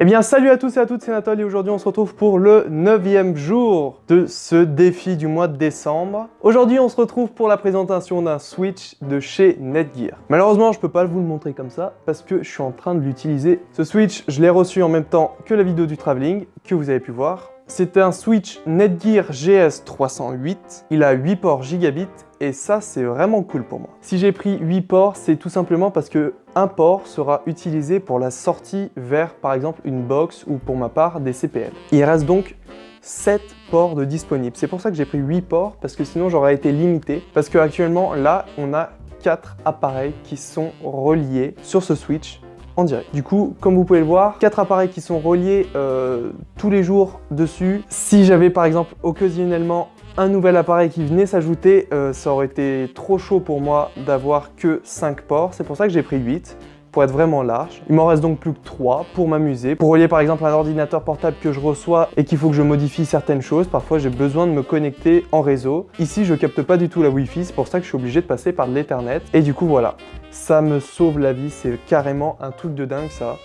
Eh bien salut à tous et à toutes, c'est Nathalie et aujourd'hui on se retrouve pour le 9 jour de ce défi du mois de décembre. Aujourd'hui on se retrouve pour la présentation d'un Switch de chez Netgear. Malheureusement je peux pas vous le montrer comme ça parce que je suis en train de l'utiliser. Ce Switch je l'ai reçu en même temps que la vidéo du travelling que vous avez pu voir. C'est un Switch Netgear GS308, il a 8 ports gigabits et ça c'est vraiment cool pour moi. Si j'ai pris 8 ports, c'est tout simplement parce que un port sera utilisé pour la sortie vers par exemple une box ou pour ma part des CPL. Il reste donc 7 ports de disponibles. C'est pour ça que j'ai pris 8 ports parce que sinon j'aurais été limité parce qu'actuellement là on a 4 appareils qui sont reliés sur ce Switch direct. Du coup, comme vous pouvez le voir, quatre appareils qui sont reliés euh, tous les jours dessus. Si j'avais par exemple occasionnellement un nouvel appareil qui venait s'ajouter, euh, ça aurait été trop chaud pour moi d'avoir que 5 ports. C'est pour ça que j'ai pris 8 être vraiment large. Il m'en reste donc plus que 3 pour m'amuser. Pour relier par exemple un ordinateur portable que je reçois et qu'il faut que je modifie certaines choses, parfois j'ai besoin de me connecter en réseau. Ici je capte pas du tout la Wi-Fi, c'est pour ça que je suis obligé de passer par l'Ethernet. Et du coup voilà, ça me sauve la vie, c'est carrément un truc de dingue ça.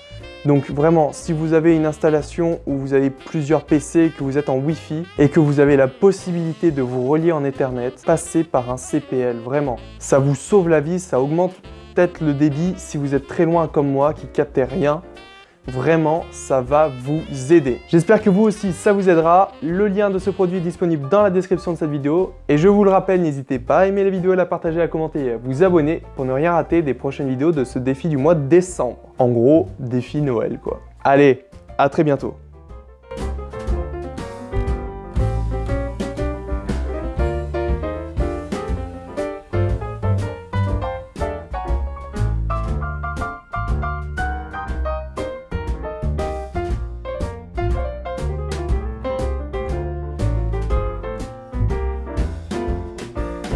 Donc vraiment, si vous avez une installation où vous avez plusieurs PC, que vous êtes en Wi-Fi et que vous avez la possibilité de vous relier en Ethernet, passez par un CPL, vraiment. Ça vous sauve la vie, ça augmente peut-être le débit si vous êtes très loin comme moi qui captez rien. Vraiment, ça va vous aider. J'espère que vous aussi, ça vous aidera. Le lien de ce produit est disponible dans la description de cette vidéo. Et je vous le rappelle, n'hésitez pas à aimer la vidéo, à la partager, à commenter et à vous abonner pour ne rien rater des prochaines vidéos de ce défi du mois de décembre. En gros, défi Noël quoi. Allez, à très bientôt.